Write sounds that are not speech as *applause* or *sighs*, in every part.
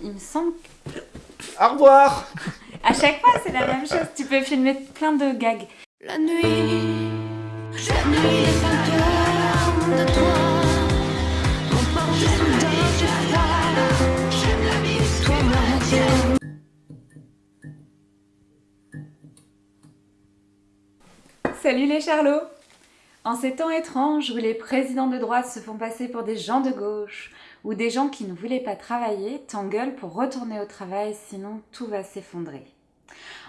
Il me semble Au revoir À chaque fois, c'est la même chose. Tu peux filmer plein de gags. La nuit, la nuit est fantôme de toi. J'aime la vie, toi, moi, Salut les charlots En ces temps étranges où les présidents de droite se font passer pour des gens de gauche, ou des gens qui ne voulaient pas travailler, t'engueulent pour retourner au travail, sinon tout va s'effondrer.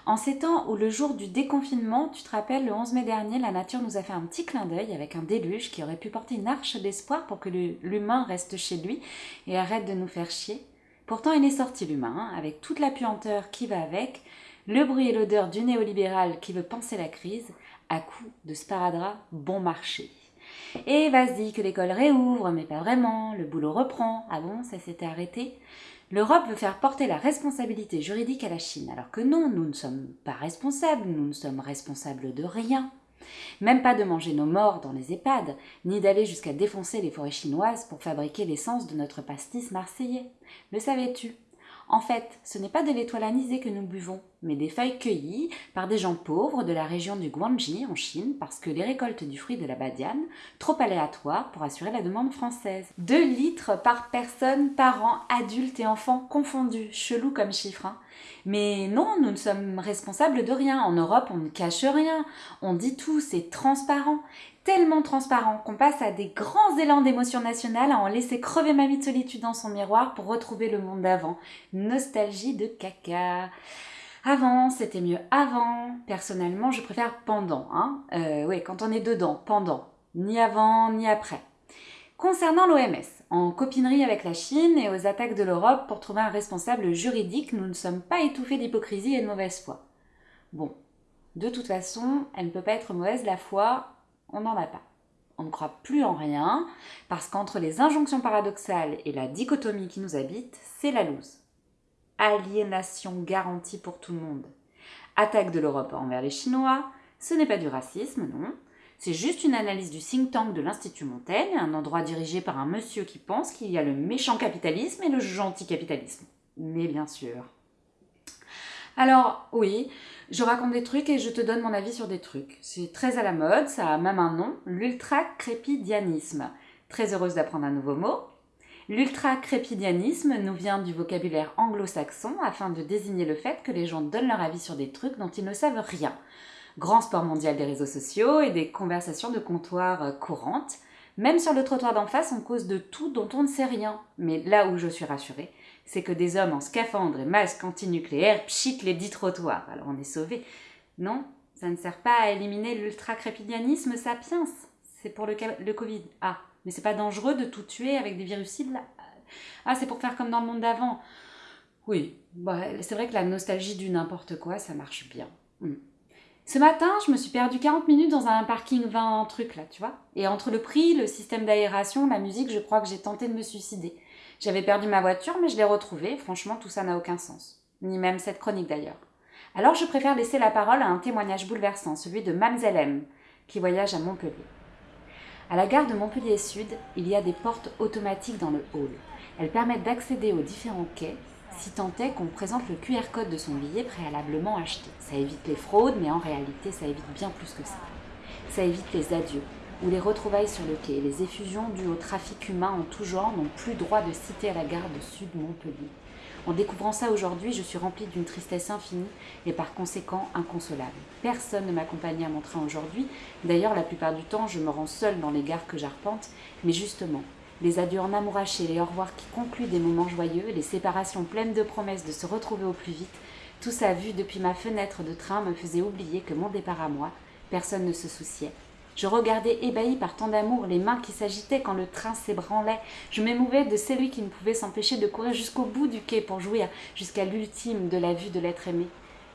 En ces temps où le jour du déconfinement, tu te rappelles, le 11 mai dernier, la nature nous a fait un petit clin d'œil avec un déluge qui aurait pu porter une arche d'espoir pour que l'humain reste chez lui et arrête de nous faire chier. Pourtant, il est sorti l'humain, hein, avec toute la puanteur qui va avec, le bruit et l'odeur du néolibéral qui veut penser la crise, à coup de sparadrap bon marché. Et vas-y, que l'école réouvre, mais pas vraiment, le boulot reprend. Ah bon, ça s'était arrêté? L'Europe veut faire porter la responsabilité juridique à la Chine, alors que non, nous ne sommes pas responsables, nous ne sommes responsables de rien. Même pas de manger nos morts dans les EHPAD, ni d'aller jusqu'à défoncer les forêts chinoises pour fabriquer l'essence de notre pastis marseillais. Le savais-tu? En fait, ce n'est pas de l'étoile anisée que nous buvons, mais des feuilles cueillies par des gens pauvres de la région du Guangxi en Chine parce que les récoltes du fruit de la badiane, trop aléatoires pour assurer la demande française. 2 litres par personne par an, adultes et enfants confondus, chelou comme chiffre. Hein. Mais non, nous ne sommes responsables de rien. En Europe, on ne cache rien. On dit tout, c'est transparent. Tellement transparent qu'on passe à des grands élans d'émotion nationale à en laisser crever mamie de solitude dans son miroir pour retrouver le monde d'avant. Nostalgie de caca. Avant, c'était mieux avant. Personnellement, je préfère pendant. Hein euh, oui, quand on est dedans, pendant. Ni avant, ni après. Concernant l'OMS, en copinerie avec la Chine et aux attaques de l'Europe pour trouver un responsable juridique, nous ne sommes pas étouffés d'hypocrisie et de mauvaise foi. Bon, de toute façon, elle ne peut pas être mauvaise la foi, on n'en a pas. On ne croit plus en rien, parce qu'entre les injonctions paradoxales et la dichotomie qui nous habite, c'est la loose aliénation garantie pour tout le monde. Attaque de l'Europe envers les Chinois, ce n'est pas du racisme, non. C'est juste une analyse du think tank de l'Institut Montaigne, un endroit dirigé par un monsieur qui pense qu'il y a le méchant capitalisme et le gentil capitalisme. Mais bien sûr. Alors, oui, je raconte des trucs et je te donne mon avis sur des trucs. C'est très à la mode, ça a même un nom, l'ultra-crépidianisme. Très heureuse d'apprendre un nouveau mot. L'ultra-crépidianisme nous vient du vocabulaire anglo-saxon afin de désigner le fait que les gens donnent leur avis sur des trucs dont ils ne savent rien. Grand sport mondial des réseaux sociaux et des conversations de comptoir euh, courantes. Même sur le trottoir d'en face, on cause de tout dont on ne sait rien. Mais là où je suis rassurée, c'est que des hommes en scaphandre et masque antinucléaire pchitent les dix trottoirs. Alors on est sauvés. Non, ça ne sert pas à éliminer l'ultra-crépidianisme sapiens. C'est pour le, le Covid. Ah, mais c'est pas dangereux de tout tuer avec des virucides Ah, c'est pour faire comme dans le monde d'avant. Oui, bah, c'est vrai que la nostalgie du n'importe quoi, ça marche bien. Hmm. Ce matin, je me suis perdu 40 minutes dans un parking 20 truc là, tu vois. Et entre le prix, le système d'aération, la musique, je crois que j'ai tenté de me suicider. J'avais perdu ma voiture, mais je l'ai retrouvée. Franchement, tout ça n'a aucun sens. Ni même cette chronique d'ailleurs. Alors je préfère laisser la parole à un témoignage bouleversant, celui de Mamzelle M, qui voyage à Montpellier. À la gare de Montpellier Sud, il y a des portes automatiques dans le hall. Elles permettent d'accéder aux différents quais, si tant est qu'on présente le QR code de son billet préalablement acheté. Ça évite les fraudes, mais en réalité, ça évite bien plus que ça. Ça évite les adieux, ou les retrouvailles sur le quai. Les effusions dues au trafic humain en tout genre n'ont plus droit de citer à la gare de Sud Montpellier. En découvrant ça aujourd'hui, je suis remplie d'une tristesse infinie et par conséquent inconsolable. Personne ne m'accompagnait à mon train aujourd'hui. D'ailleurs, la plupart du temps, je me rends seule dans les gares que j'arpente. Mais justement, les adieux en amourachés, les au revoir qui concluent des moments joyeux, les séparations pleines de promesses de se retrouver au plus vite, tout ça vu depuis ma fenêtre de train me faisait oublier que mon départ à moi, personne ne se souciait. Je regardais ébahi par tant d'amour les mains qui s'agitaient quand le train s'ébranlait. Je m'émouvais de celui qui ne pouvait s'empêcher de courir jusqu'au bout du quai pour jouir jusqu'à l'ultime de la vue de l'être aimé,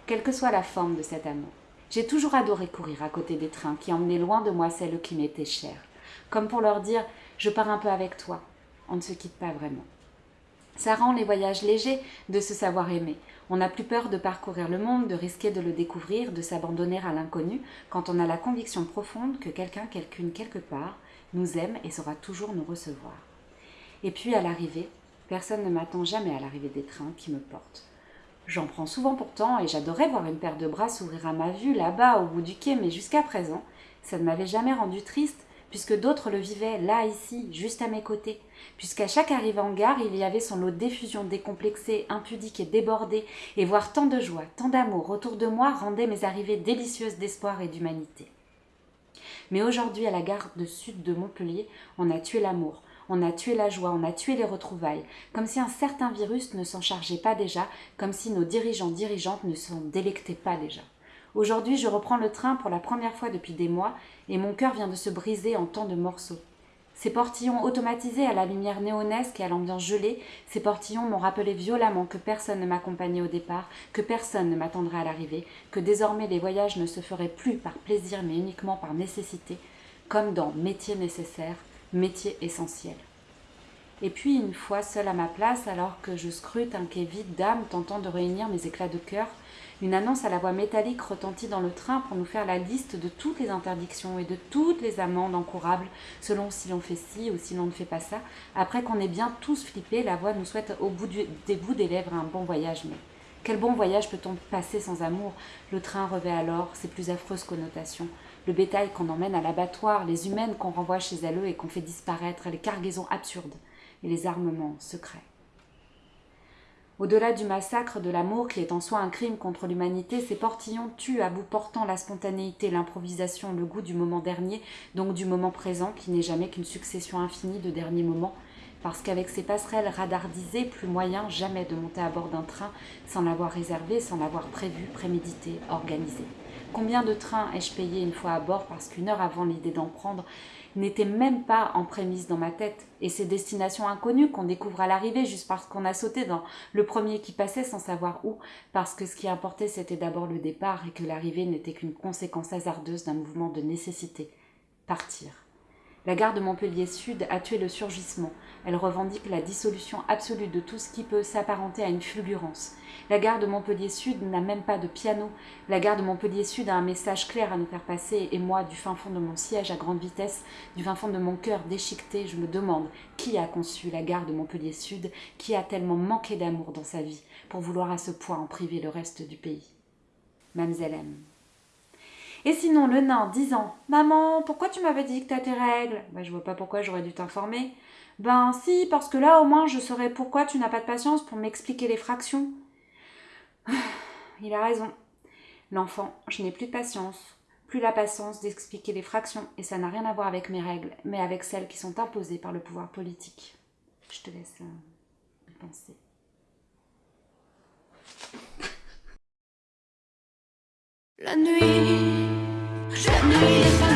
quelle que soit la forme de cet amour. J'ai toujours adoré courir à côté des trains qui emmenaient loin de moi celles qui m'étaient chères, comme pour leur dire je pars un peu avec toi. On ne se quitte pas vraiment. Ça rend les voyages légers de se savoir aimer. On n'a plus peur de parcourir le monde, de risquer de le découvrir, de s'abandonner à l'inconnu, quand on a la conviction profonde que quelqu'un, quelqu'une, quelque part, nous aime et saura toujours nous recevoir. Et puis à l'arrivée, Personne ne m'attend jamais à l'arrivée des trains qui me portent. J'en prends souvent pourtant et j'adorais voir une paire de bras s'ouvrir à ma vue là-bas au bout du quai, mais jusqu'à présent, ça ne m'avait jamais rendu triste puisque d'autres le vivaient là, ici, juste à mes côtés, puisqu'à chaque arrivée en gare, il y avait son lot d'effusion décomplexée, impudique et débordée, et voir tant de joie, tant d'amour autour de moi rendait mes arrivées délicieuses d'espoir et d'humanité. Mais aujourd'hui, à la gare de sud de Montpellier, on a tué l'amour, on a tué la joie, on a tué les retrouvailles, comme si un certain virus ne s'en chargeait pas déjà, comme si nos dirigeants dirigeantes ne s'en délectaient pas déjà. Aujourd'hui, je reprends le train pour la première fois depuis des mois et mon cœur vient de se briser en tant de morceaux. Ces portillons automatisés à la lumière néonesque et à l'ambiance gelée, ces portillons m'ont rappelé violemment que personne ne m'accompagnait au départ, que personne ne m'attendrait à l'arrivée, que désormais les voyages ne se feraient plus par plaisir mais uniquement par nécessité, comme dans métier nécessaire, métier essentiel. Et puis, une fois seule à ma place, alors que je scrute un quai vide d'âme tentant de réunir mes éclats de cœur, une annonce à la voix métallique retentit dans le train pour nous faire la liste de toutes les interdictions et de toutes les amendes encourables, selon si l'on fait ci ou si l'on ne fait pas ça. Après qu'on ait bien tous flippé, la voix nous souhaite au bout des bouts des lèvres un bon voyage. Mais quel bon voyage peut-on passer sans amour? Le train revêt alors ses plus affreuses connotations. Le bétail qu'on emmène à l'abattoir, les humaines qu'on renvoie chez elles et qu'on fait disparaître, les cargaisons absurdes et les armements secrets. Au-delà du massacre de l'amour qui est en soi un crime contre l'humanité, ces portillons tuent à bout portant la spontanéité, l'improvisation, le goût du moment dernier, donc du moment présent qui n'est jamais qu'une succession infinie de derniers moments, parce qu'avec ces passerelles radardisées, plus moyen jamais de monter à bord d'un train sans l'avoir réservé, sans l'avoir prévu, prémédité, organisé. Combien de trains ai-je payé une fois à bord parce qu'une heure avant l'idée d'en prendre, n'était même pas en prémisse dans ma tête. Et ces destinations inconnues qu'on découvre à l'arrivée juste parce qu'on a sauté dans le premier qui passait sans savoir où, parce que ce qui importait c'était d'abord le départ et que l'arrivée n'était qu'une conséquence hasardeuse d'un mouvement de nécessité. Partir. La gare de Montpellier Sud a tué le surgissement. Elle revendique la dissolution absolue de tout ce qui peut s'apparenter à une fulgurance. La gare de Montpellier Sud n'a même pas de piano. La gare de Montpellier Sud a un message clair à nous faire passer et moi, du fin fond de mon siège à grande vitesse, du fin fond de mon cœur déchiqueté, je me demande qui a conçu la gare de Montpellier Sud, qui a tellement manqué d'amour dans sa vie pour vouloir à ce point en priver le reste du pays. Mamselle M. Et sinon, le nain disant Maman, pourquoi tu m'avais dit que t'as tes règles? Ben, je vois pas pourquoi j'aurais dû t'informer. Ben, si, parce que là, au moins, je saurais pourquoi tu n'as pas de patience pour m'expliquer les fractions. *sighs* Il a raison. L'enfant, je n'ai plus de patience. Plus la patience d'expliquer les fractions, et ça n'a rien à voir avec mes règles, mais avec celles qui sont imposées par le pouvoir politique. Je te laisse euh, penser. La nuit, je nuit les fantômes.